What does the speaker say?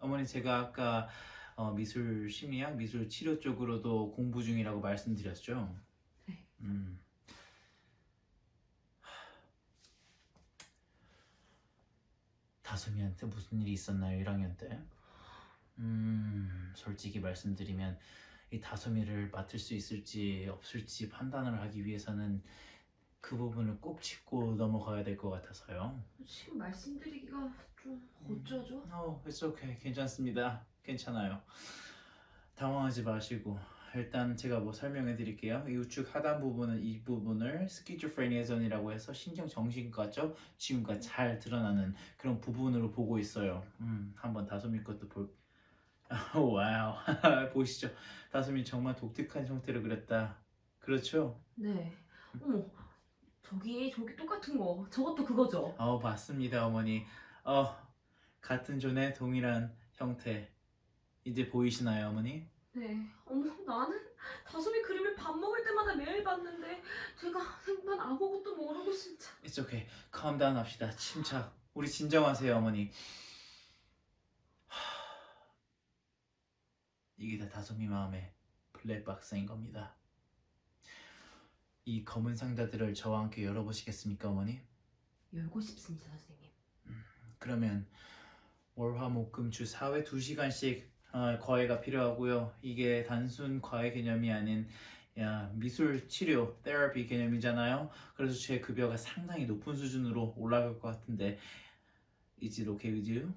어머니 제가 아까 어, 미술 심리학, 미술 치료 쪽으로도 공부 중이라고 말씀드렸죠. 네. 음. 다솜이한테 무슨 일이 있었나요, 1학년 때? 음, 솔직히 말씀드리면 이 다솜이를 맡을 수 있을지 없을지 판단을 하기 위해서는 그 부분을 꼭 짚고 넘어가야 될 것 같아서요. 지금 말씀드리기가 좀 어쩌죠? 어, it's okay. 괜찮습니다. 괜찮아요. 당황하지 마시고 일단 제가 뭐 설명해 드릴게요. 이 우측 하단 부분은 이 부분을 schizophrenia zone이라고 해서 신경 정신과죠. 지금과 잘 드러나는 그런 부분으로 보고 있어요. 음, 한번 다솜이 것도 볼. 오, wow. 보시죠. 다솜이 정말 독특한 형태로 그렸다. 그렇죠? 네. 어머, 저기 저기 똑같은 거. 저것도 그거죠? 어, 봤습니다, 어머니. 어, 같은 존의 동일한 형태. 이제 보이시나요, 어머니? 네. 어머, 나는 다솜이 그림을 밥 먹을 때마다 매일 봤는데 제가 생판 아무것도 모르고 진짜. It's okay. calm down 합시다. 침착. 우리 진정하세요, 어머니. 하... 이게 다 다솜이 마음의 블랙박스인 겁니다. 이 검은 상자들을 저와 함께 열어보시겠습니까, 어머니? 열고 싶습니다, 선생님. 그러면 월화목금주 4회 2시간씩 어, 과외가 필요하고요. 이게 단순 과외 개념이 아닌 야, 미술 치료, 테라피 개념이잖아요. 그래서 제 급여가 상당히 높은 수준으로 올라갈 것 같은데 Is it okay with you?